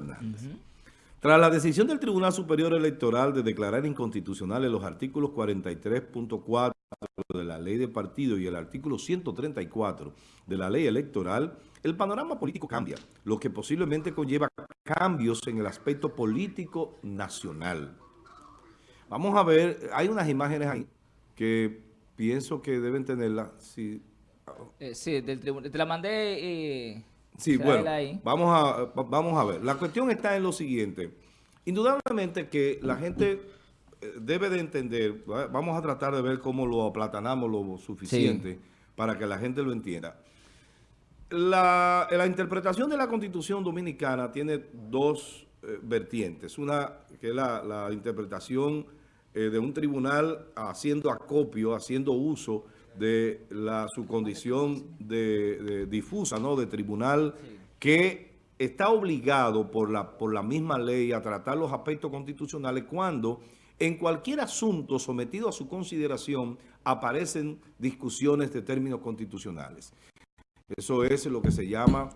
Fernández. Tras la decisión del Tribunal Superior Electoral de declarar inconstitucionales los artículos 43.4 de la ley de partido y el artículo 134 de la ley electoral, el panorama político cambia, lo que posiblemente conlleva cambios en el aspecto político nacional. Vamos a ver, hay unas imágenes ahí que pienso que deben tenerlas. Sí, eh, sí del tribunal. Te la mandé... Eh, sí, bueno, vamos a, vamos a ver. La cuestión está en lo siguiente. Indudablemente que la gente eh, debe de entender, vamos a tratar de ver cómo lo aplatanamos lo suficiente para que la gente lo entienda. La, interpretación de la Constitución Dominicana tiene dos vertientes. Una que es la interpretación eh, de un tribunal haciendo acopio, haciendo uso de la, su condición de, difusa, ¿no? De tribunal que está obligado por la, por la misma ley a tratar los aspectos constitucionales cuando en cualquier asunto sometido a su consideración aparecen discusiones de términos constitucionales. Eso es lo que se llama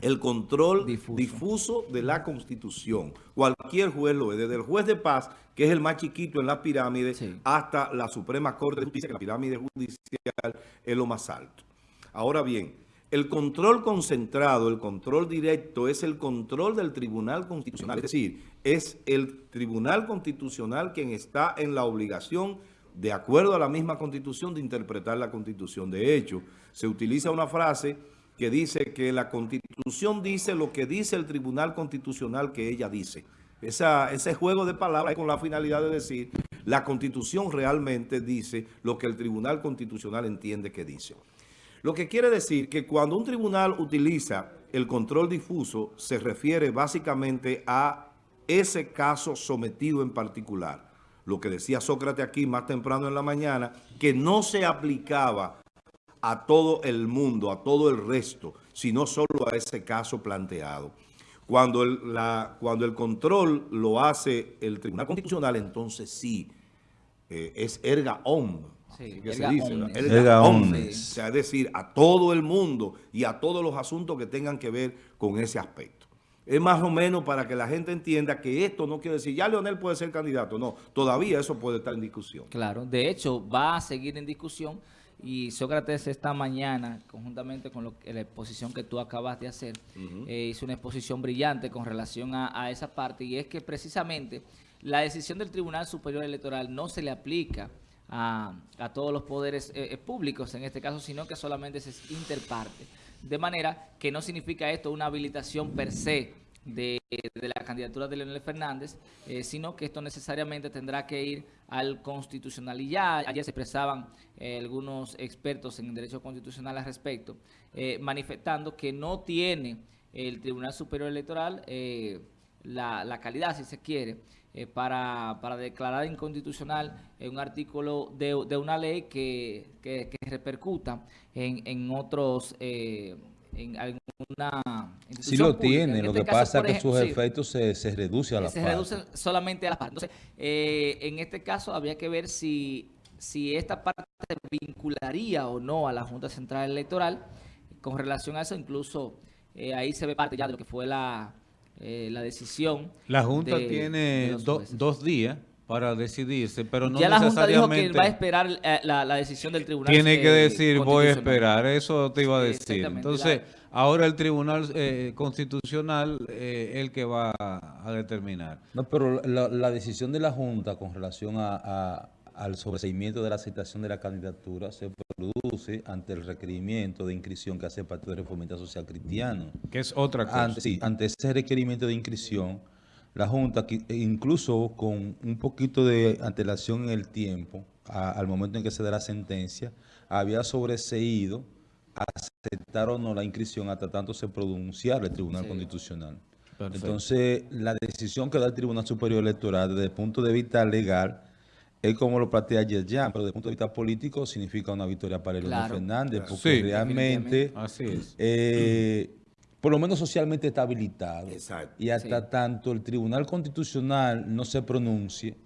el control difuso. de la Constitución. Cualquier juez lo ve, desde el juez de paz, que es el más chiquito en la pirámide, hasta la Suprema Corte de Justicia, que la pirámide judicial es lo más alto. Ahora bien, el control concentrado, el control directo, es el control del Tribunal Constitucional. Es decir, es el Tribunal Constitucional quien está en la obligación, de acuerdo a la misma Constitución, de interpretar la Constitución. De hecho, se utiliza una frase que dice que la Constitución dice lo que dice el Tribunal Constitucional que ella dice. ese juego de palabras con la finalidad de decir la Constitución realmente dice lo que el Tribunal Constitucional entiende que dice. Lo que quiere decir que cuando un tribunal utiliza el control difuso, se refiere básicamente a ese caso sometido en particular. Lo que decía Sócrates aquí más temprano en la mañana, que no se aplicaba a todo el mundo, a todo el resto, sino solo a ese caso planteado. Cuando el, la, cuando el control lo hace el Tribunal Constitucional, entonces sí, eh, es erga om, sí, que se dice, erga, O sea, es decir, a todo el mundo y a todos los asuntos que tengan que ver con ese aspecto. Es más o menos para que la gente entienda que esto no quiere decir, ya Leonel puede ser candidato. No, todavía eso puede estar en discusión. Claro, de hecho va a seguir en discusión y Sócrates esta mañana, conjuntamente con la exposición que tú acabas de hacer, eh, hizo una exposición brillante con relación a, esa parte y es que precisamente la decisión del Tribunal Superior Electoral no se le aplica a, todos los poderes eh, eh, públicos en este caso, sino que solamente es interparte. De manera que no significa esto una habilitación per se de, la candidatura de Leonel Fernández, eh, sino que esto necesariamente tendrá que ir al constitucional. Y ya ayer se expresaban eh, algunos expertos en derecho constitucional al respecto, eh, manifestando que no tiene el Tribunal Superior Electoral la, calidad, si se quiere, para, declarar inconstitucional un artículo de, una ley que, repercuta en, en otros en alguna Sí lo tiene, lo este que pasa es que sus efectos se, se reducen a la Se reducen solamente a la parte. Entonces, eh, en este caso habría que ver si, si esta parte vincularía o no a la Junta Central Electoral. Con relación a eso, incluso eh, ahí se ve parte ya de lo que fue la, eh, la decisión. La Junta tiene dos días para decidirse, pero no ya la Junta dijo que va a esperar eh, la, decisión del tribunal. Tiene que decir, voy a esperar, eso te iba a decir. Entonces, ahora el tribunal eh, constitucional es el que va a, determinar. No, pero la, decisión de la Junta con relación a, al sobreseimiento de la aceptación de la candidatura se produce ante el requerimiento de inscripción que hace el Partido de Reformista Social Cristiano. Que es otra cosa. sí, ante ese requerimiento de inscripción la Junta, incluso con un poquito de antelación en el tiempo, al momento en que se da la sentencia, había sobreseído aceptar o no la inscripción hasta tanto se pronunciara el Tribunal Constitucional. Entonces, la decisión que da el Tribunal Superior Electoral desde el punto de vista legal es como lo plantea ayer ya, pero desde el punto de vista político significa una victoria para el Fernández, porque realmente Así es. Eh, por lo menos socialmente está habilitado. Exacto. Y hasta tanto el Tribunal Constitucional no se pronuncie,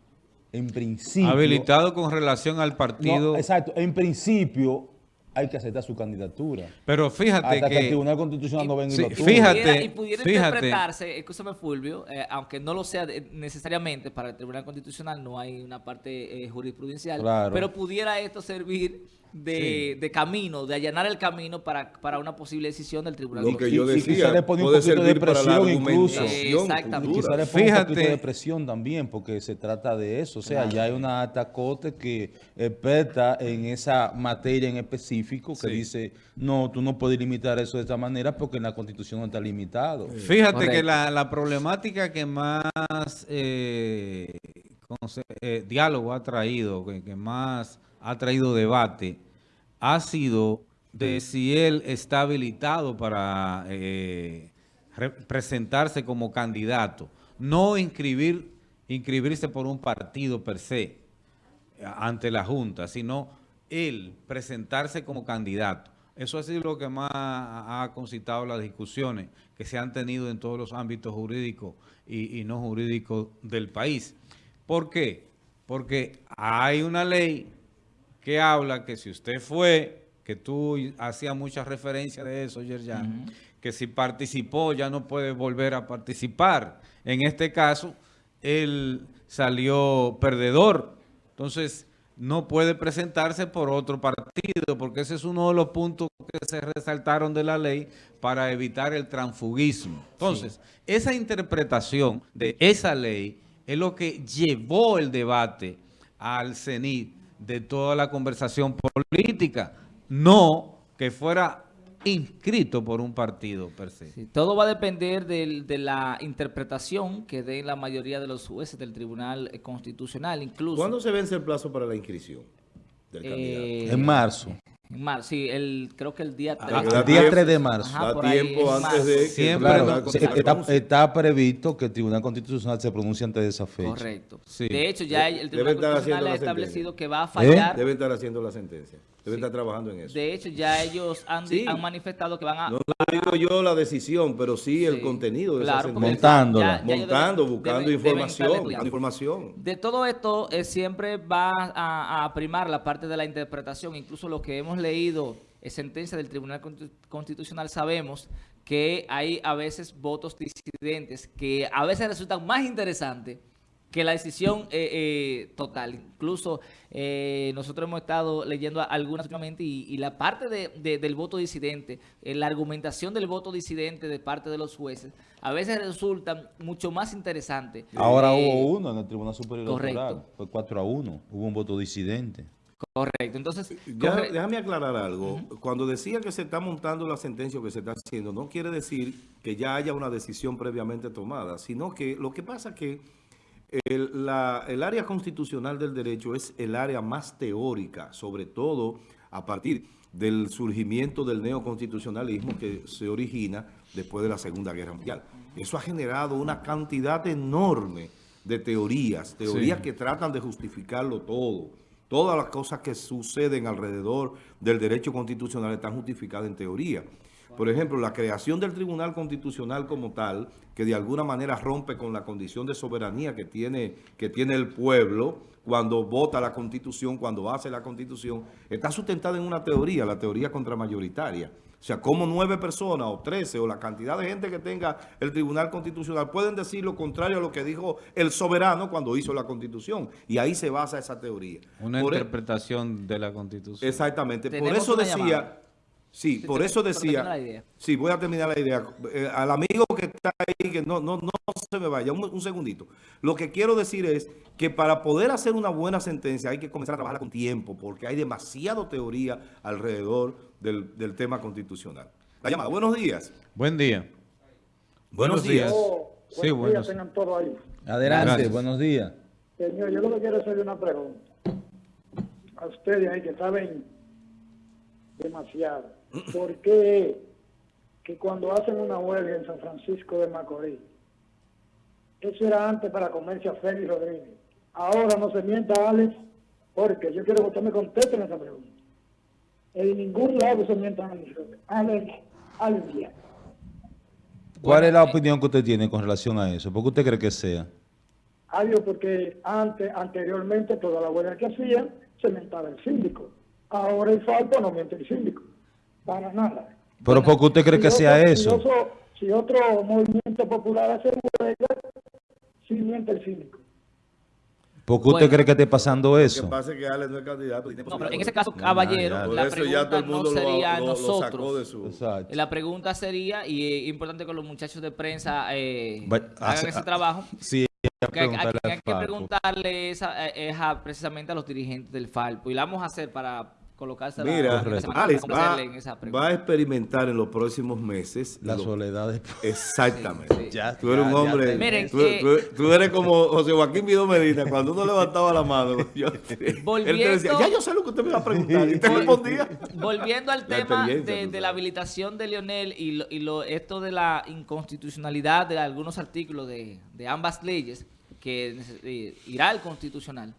en principio... Habilitado con relación al partido... exacto. En principio, hay que aceptar su candidatura. Pero fíjate Hasta que, el Tribunal Constitucional no venga y lo Fíjate, y pudiera interpretarse, escúchame Fulvio, eh, aunque no lo sea necesariamente para el Tribunal Constitucional, no hay una parte eh, jurisprudencial, pero pudiera esto servir de, camino, de allanar el camino para, para una posible decisión del Tribunal Lo que yo decía, le pone un poquito de presión incluso. Exactamente. Quizá le pone un poquito de presión también, porque se trata de eso. O sea, ya hay una alta corte que experta en esa materia en específico que dice, no, tú no puedes limitar eso de esta manera porque en la Constitución no está limitado. Fíjate que la, la, problemática que más eh, eh, diálogo ha traído, que más ha traído debate ha sido de si él está habilitado para eh, presentarse como candidato, no inscribir, inscribirse por un partido per se eh, ante la Junta, sino él presentarse como candidato. Eso ha sido lo que más ha concitado las discusiones que se han tenido en todos los ámbitos jurídicos y, y no jurídicos del país. ¿Por qué? Porque hay una ley que habla que si usted fue, que tú hacías mucha referencia de eso, Yerjan, que si participó ya no puede volver a participar. En este caso, él salió perdedor. Entonces, no puede presentarse por otro partido, porque ese es uno de los puntos que se resaltaron de la ley para evitar el transfugismo. Entonces, esa interpretación de esa ley es lo que llevó el debate al CENIT de toda la conversación política, no que fuera inscrito por un partido per se. todo va a depender de, la interpretación que den la mayoría de los jueces del Tribunal Constitucional, incluso... ¿Cuándo se vence el plazo para la inscripción del candidato? En marzo. Marzo, sí, el, creo que el día 3. Ah, el día 3 de marzo. da tiempo antes de que Siempre está, previsto que el Tribunal Constitucional se pronuncie antes de esa fecha. Correcto. De hecho, ya el Tribunal Constitucional ha establecido que va a fallar. Debe estar haciendo la sentencia. Debe estar trabajando en eso. De hecho, ya ellos han, han manifestado que van a... No, digo yo la decisión, pero sí, el contenido de esa sentencia. Montándola. Montando, buscando información, información. De todo esto, eh, siempre va a, a primar la parte de la interpretación, incluso lo que hemos leído en sentencia del Tribunal Constitucional sabemos que hay a veces votos disidentes que a veces resultan más interesantes que la decisión eh, eh, total. Incluso eh, nosotros hemos estado leyendo algunas últimamente y, la parte del voto disidente, la argumentación del voto disidente de parte de los jueces, a veces resulta mucho más interesante. Ahora hubo uno en el Tribunal Superior Electoral, fue 4 a 1, hubo un voto disidente. Correcto, entonces... Déjame aclarar algo. Cuando decía que se está montando la sentencia o que se está haciendo, no quiere decir que ya haya una decisión previamente tomada, sino que lo que pasa es que el, área constitucional del derecho es el área más teórica, sobre todo a partir del surgimiento del neoconstitucionalismo que se origina después de la Segunda Guerra Mundial. Eso ha generado una cantidad enorme de teorías, teorías que tratan de justificarlo todo. Todas las cosas que suceden alrededor del derecho constitucional están justificadas en teoría. Por ejemplo, la creación del Tribunal Constitucional como tal, que de alguna manera rompe con la condición de soberanía que tiene, que tiene el pueblo cuando vota la Constitución, cuando hace la Constitución, está sustentada en una teoría, la teoría contramayoritaria. O sea, como nueve personas o trece o la cantidad de gente que tenga el Tribunal Constitucional pueden decir lo contrario a lo que dijo el soberano cuando hizo la Constitución. Y ahí se basa esa teoría. Una e- interpretación de la Constitución. Exactamente. Por eso decía... Sí, por eso decía... Sí, voy a terminar la idea. Eh, al amigo que está ahí, que no, no, no se me vaya, un, segundito. Lo que quiero decir es que para poder hacer una buena sentencia hay que comenzar a trabajar con tiempo, porque hay demasiado teoría alrededor del, tema constitucional. La llamada, buenos días. Buen día. Buenos, días. sí, buenos días, tengan todo ahí. Adelante, buenos días. Señor, yo lo que quiero es hacerle una pregunta. A ustedes ahí que saben demasiado. ¿Por qué que cuando hacen una huelga en San Francisco de Macorís, eso era antes para comerse a Félix Rodríguez? Ahora no se mienta, Alex, porque yo quiero que usted me conteste en esa pregunta. En ningún lado se mientan al día. ¿Cuál es la opinión que usted tiene con relación a eso? ¿Por qué usted cree que sea? Adiós, porque antes, anteriormente, toda la huelga que hacían se mentaba el síndico. Ahora el falpo no miente el síndico, para nada. Pero ¿por qué usted cree Si que otro- sea si eso? otro- Si otro movimiento popular hace huelga, sí miente el síndico. ¿Por qué usted Bueno. cree que esté pasando Lo que eso? pasa es que Ale no es candidato. No, pero en ese caso, caballero, la pregunta todo el no sería lo, lo nosotros. sacó de su... Exacto. La pregunta sería, y es importante que los muchachos de prensa eh, hagan ese trabajo, Sí, hay, que preguntarle esa, eh, esa- precisamente a los dirigentes del Falpo. Y la vamos a hacer para colocarse Mira, Alex va, en esa pregunta. va a experimentar en los próximos meses. La lo- soledad de... Exactamente. Sí, sí. Ya, Tú eres un hombre. Miren, tú, eh, tú- tú eres como José Joaquín Vido Medina. Cuando uno levantaba la mano, yo- él te decía, Volviendo- ya yo sé lo que usted me va a preguntar. Y te Vol- respondía. Volviendo al La tema de, la habilitación de Lionel y, lo, y lo- esto de la inconstitucionalidad de algunos artículos de, de ambas leyes que eh, irá al constitucional,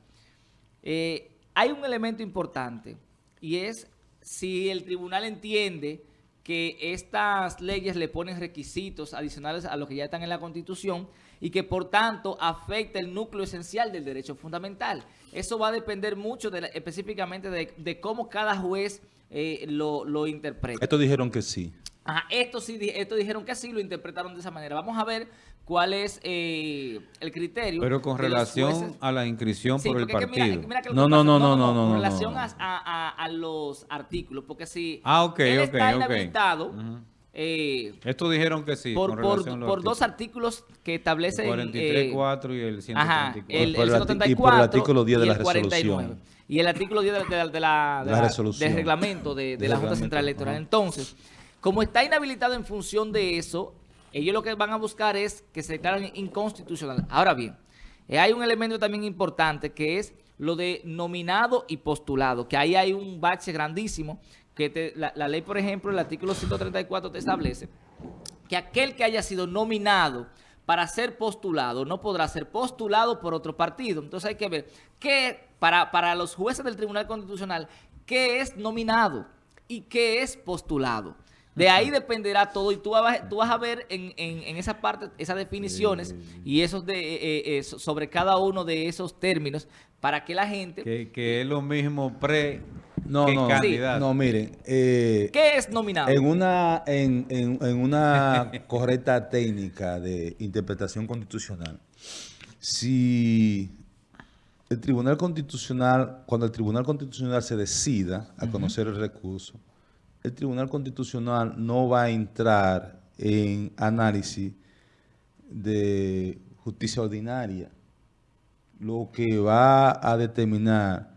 eh, hay un elemento importante y es si el tribunal entiende que estas leyes le ponen requisitos adicionales a los que ya están en la Constitución y que por tanto afecta el núcleo esencial del derecho fundamental. Eso va a depender mucho de la- específicamente de, de cómo cada juez eh, lo, lo interpreta. Estos dijeron que sí. Ajá, estos sí, estos dijeron que sí, lo interpretaron de esa manera. Vamos a ver cuál es eh, el criterio. Pero con relación jueces. a la inscripción Sí, por el porque es que mira- partido. mira que lo No, no, pasa- no, no, no, Con no, no, relación no. A, a- a los artículos, porque si Ah, él está inhabilitado, Ujú. eh, Estos dijeron que sí. por, con por, por dos artículos que establecen... El 43.4 eh, y el Ajá, 134. el, Y por el el arti- 134 y por el artículo 10 de la el 49. resolución. Y el artículo 10 de, de la, de la- de La la- resolución. del reglamento de, la Junta Central Electoral. ajá. Entonces, como está inhabilitado en función de eso, ellos lo que van a buscar es que se declaren inconstitucional. Ahora bien, eh, hay un elemento también importante que es lo de nominado y postulado, que ahí hay un bache grandísimo, que la, ley, por ejemplo, el artículo 134 te establece que aquel que haya sido nominado para ser postulado no podrá ser postulado por otro partido. Entonces hay que ver qué, para, para los jueces del Tribunal Constitucional, qué es nominado y qué es postulado. De ahí dependerá todo y tú vas, tú vas a ver en, en- en esa parte esas definiciones y esos de, eh, eh, eh, so- sobre cada uno de esos términos para que la gente... Que, que es lo mismo pre No, que no, candidato. no, miren. eh, ¿Qué es nominado? En una, en, en- en una correcta técnica de interpretación constitucional, si el Tribunal Constitucional, cuando el Tribunal Constitucional se decida a conocer el recurso, el Tribunal Constitucional no va a entrar en análisis de justicia ordinaria. Lo que va a determinar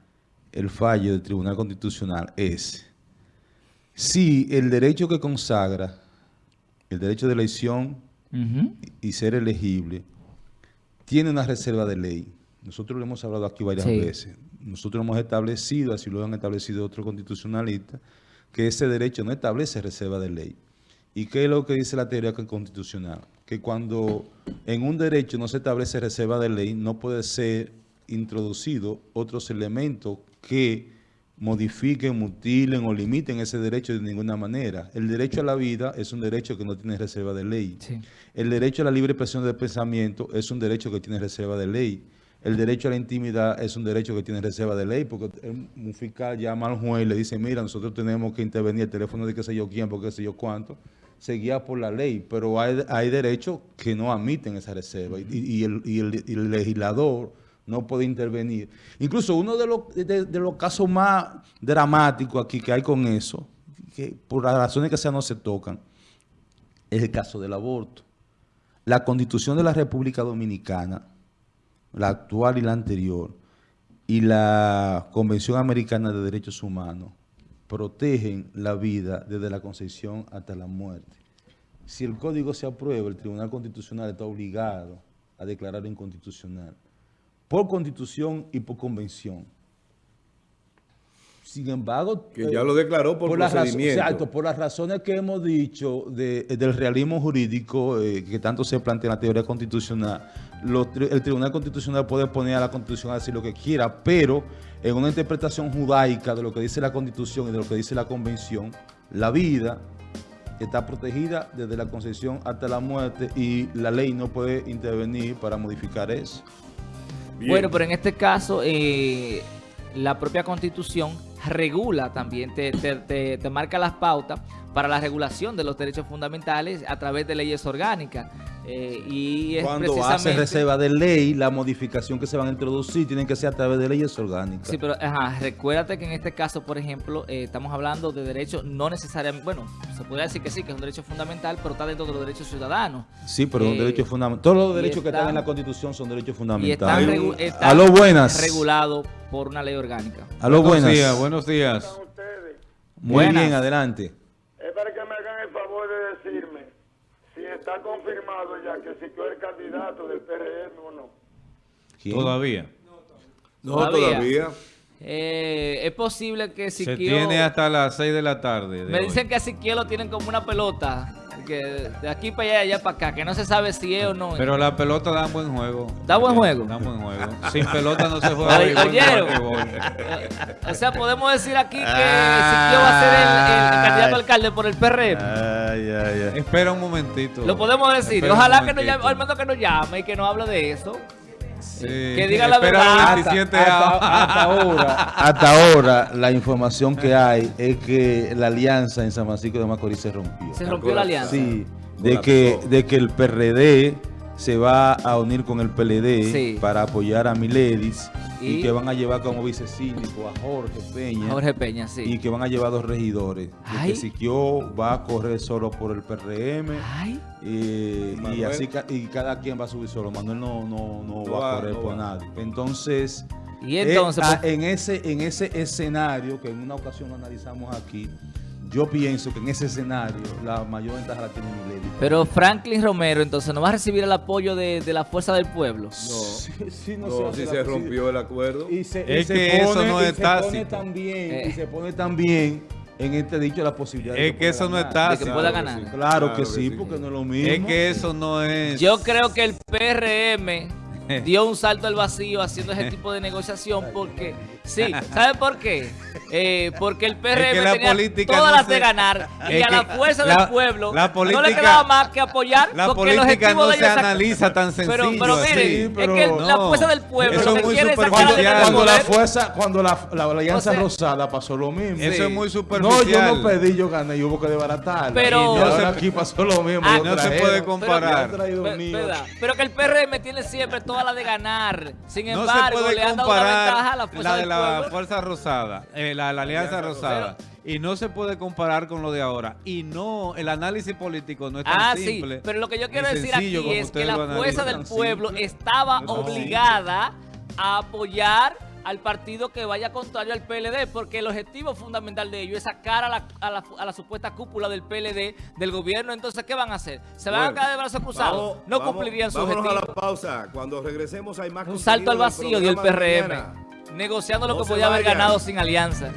el fallo del Tribunal Constitucional es si el derecho que consagra, el derecho de elección y ser elegible, tiene una reserva de ley. Nosotros lo hemos hablado aquí varias Sí. veces. Nosotros hemos establecido, así lo han establecido otros constitucionalistas, que ese derecho no establece reserva de ley. ¿Y qué es lo que dice la teoría constitucional? Que cuando en un derecho no se establece reserva de ley, no puede ser introducido otros elementos que modifiquen, mutilen o limiten ese derecho de ninguna manera. El derecho a la vida es un derecho que no tiene reserva de ley. Sí. El derecho a la libre expresión del pensamiento es un derecho que tiene reserva de ley. El derecho a la intimidad es un derecho que tiene reserva de ley, porque un fiscal llama al juez y le dice, mira, nosotros tenemos que intervenir el teléfono de qué sé yo quién, porque qué sé yo cuánto, se guía por la ley, pero hay, hay derechos que no admiten esa reserva y, el, y el- legislador no puede intervenir. Incluso uno de los, de, los casos más dramáticos aquí que hay con eso, que por las razones que sean no se tocan, es el caso del aborto. La Constitución de la República Dominicana, la actual y la anterior, y la Convención Americana de Derechos Humanos protegen la vida desde la concepción hasta la muerte. Si el código se aprueba, el Tribunal Constitucional está obligado a declararlo inconstitucional, por constitución y por convención. Sin embargo, Que ya lo declaró por, razo- procedimiento. exacto, por las razones que hemos dicho de- del realismo jurídico eh, que tanto se plantea en la teoría constitucional, el Tribunal Constitucional puede poner a la Constitución a decir lo que quiera, pero en una interpretación judaica de lo que dice la Constitución y de lo que dice la Convención, la vida está protegida desde la concepción hasta la muerte y la ley no puede intervenir para modificar eso. Bien. Bueno, pero en este caso, eh, la propia Constitución regula también, te, te, te, te marca las pautas para la regulación de los derechos fundamentales a través de leyes orgánicas. Eh, y es Cuando hace reserva de ley, la modificación que se van a introducir tienen que ser a través de leyes orgánicas. Sí, pero ajá, recuérdate que en este caso, por ejemplo, eh, estamos hablando de derechos no necesariamente, bueno, se podría decir que sí, que es un derecho fundamental, pero está dentro de los derechos ciudadanos. Sí, pero es un Eh, derecho fundamental. Todos los derechos que están- están en la Constitución son derechos Y están, fundamentales. regu- están A lo buenas. regulados por una ley orgánica. A lo buenos buenas. días, buenos días. ustedes? Muy Buenas. bien, adelante. Es para que me hagan el favor de decirme si está confirmado ya que Siquio es el candidato del PRM o no. ¿Quién? Todavía. No, Todavía. todavía. Eh, es posible que Se Siquio... tiene hasta las 6 de la tarde. de Me hoy. dicen que a Siquio lo tienen como una pelota, que de aquí para allá, de allá para acá, que no se sabe si es o no. Pero la pelota da buen juego. ¿Da buen juego? Da buen juego. Sin pelota no se juega ¿oyeron? Eh, o sea, podemos decir aquí que Siquio va a ser el, el candidato a alcalde por el PRM. Ay, ay, ay. Espera un momentito. Lo podemos decir. Espera Ojalá que nos llame, al menos que nos llame y que nos hable de eso. Sí. que diga la verdad. los 27 hasta, ahora, hasta ahora, la información que hay es que la alianza en San Francisco de Macorís se rompió. Se rompió la alianza. Sí, de que, de que el PRD se va a unir con el PLD Sí. para apoyar a Miledis y, Y- que van a llevar como vicesíndico a Jorge Peña Jorge Peña, sí. y que van a llevar dos regidores. Ay. que Siquio va a correr solo por el PRM Ay, y, así y cada quien va a subir solo. Manuel no, no, no No va a correr no por va. nadie. Entonces, y entonces, eh, pues, en, ese, en ese escenario, que en una ocasión lo analizamos aquí, yo pienso que en ese escenario la mayor ventaja la tiene Milady. pero Franklin Romero entonces no va a recibir el apoyo de, de la fuerza del pueblo. No, Sí, sí, no, se si se rompió el acuerdo. Y se, Es y se que eso pone, no y es se pone también, Eh. y se pone también en este dicho la posibilidad de Es que eso no pueda es ganar. De que pueda Claro que ganar. sí. Claro, Claro que que sí, sí. porque no es lo mismo. Es que eso no es. Yo creo que el PRM dio un salto al vacío haciendo ese tipo de negociación porque, sí, ¿sabe por qué? Eh, porque el PRM que la tenía política todas no las se- de ganar y Es a la fuerza la- del pueblo la no le quedaba más que apoyar La porque el política objetivo no de se es analiza tan sencillo. pero, pero miren, pero es que la no. fuerza del pueblo Eso lo es que muy quiere es sacar cuando, cuando la fuerza, cuando la, la, la alianza O sea, rosada pasó lo mismo. Eso Sí. es muy No, superficial. yo no pedí, yo gané, yo hubo que desbaratar. Pero- y No ahora se- aquí pasó lo mismo. Ah, lo no se puede Pero comparar. verdad. Pero que el PRM tiene siempre toda la de ganar. Sin No embargo, se puede le han dado una ventaja a comparar la fuerza la de del la pueblo. Fuerza Rosada, eh, la, la Alianza Rosada. Y no se puede comparar con lo de ahora. Y no, el análisis político no es tan Ah, simple. sí, pero lo que yo quiero decir aquí es que la fuerza del pueblo simple. estaba No obligada a apoyar al partido que vaya contrario al PLD, porque el objetivo fundamental de ellos es sacar a la, a la, a la supuesta cúpula del PLD del gobierno. Entonces, ¿qué van a hacer? ¿Se van a quedar de brazos cruzados? vamos- no vamos- cumplirían su objetivo. a la pausa. Cuando regresemos hay más Un salto al vacío dio el programa de PRM, negociando lo que podía haber ganado sin alianza.